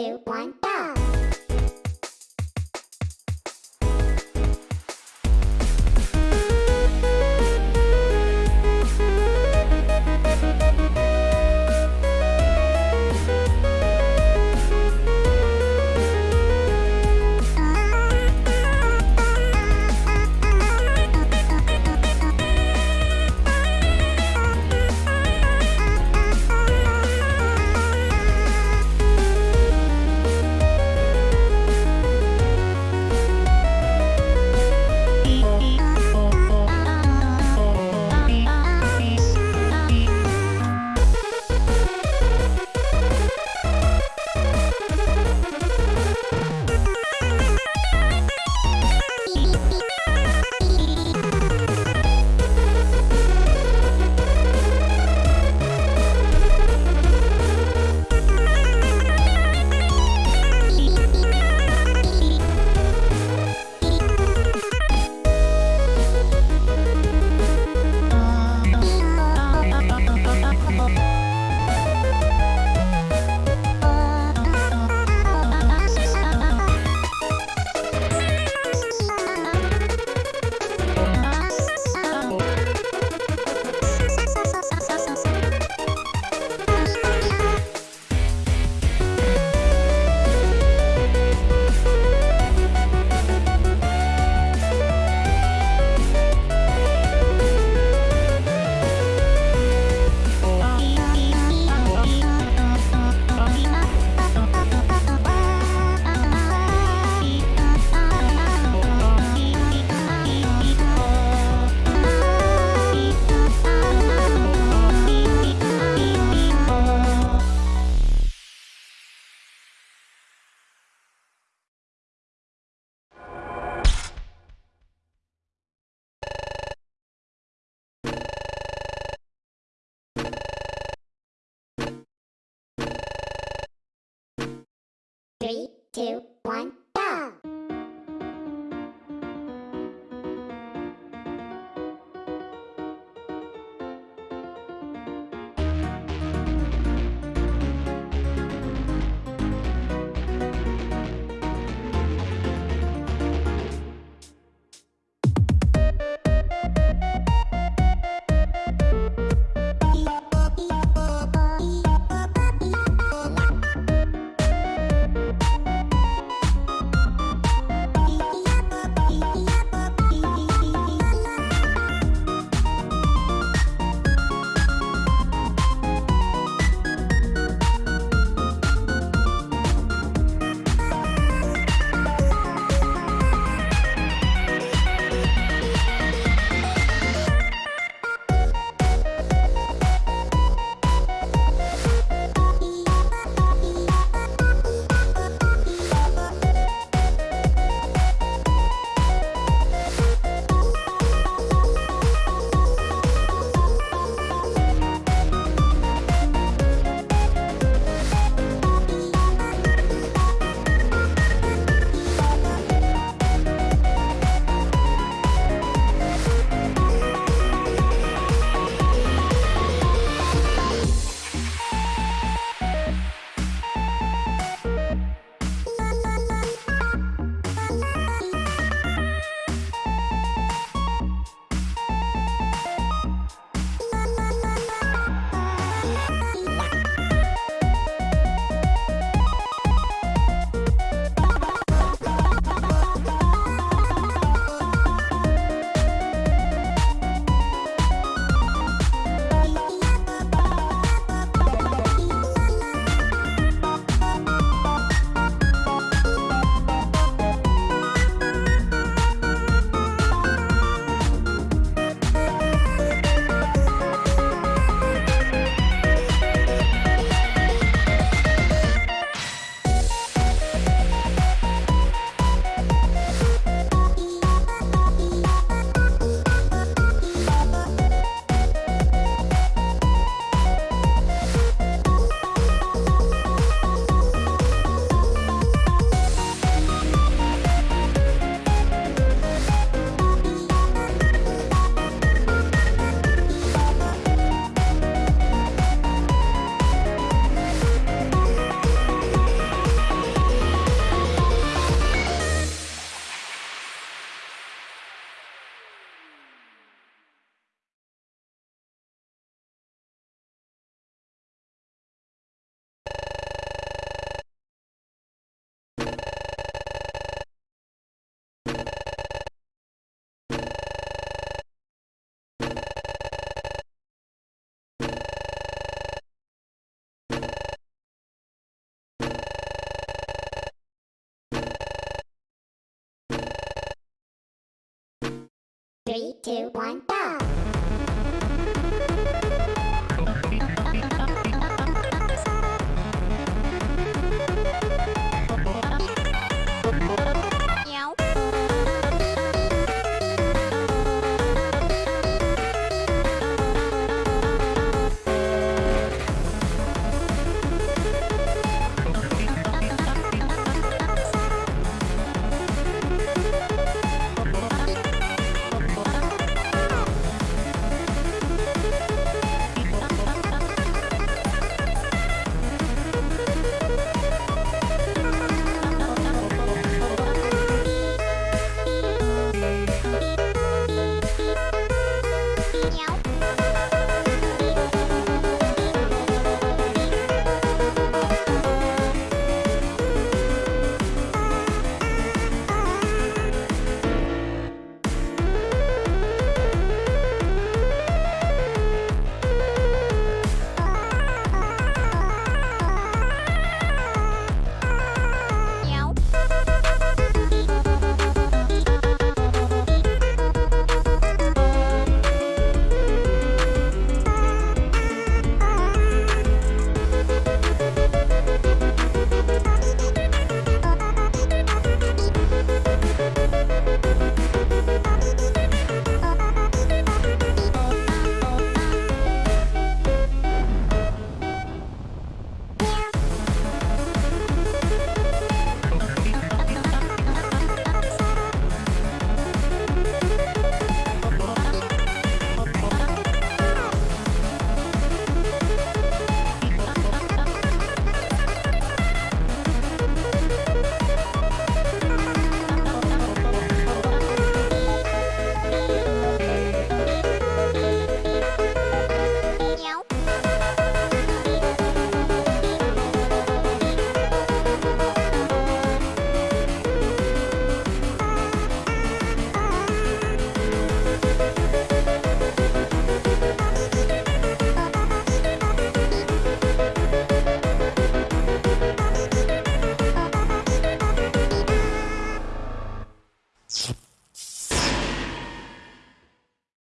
two, two, one, go!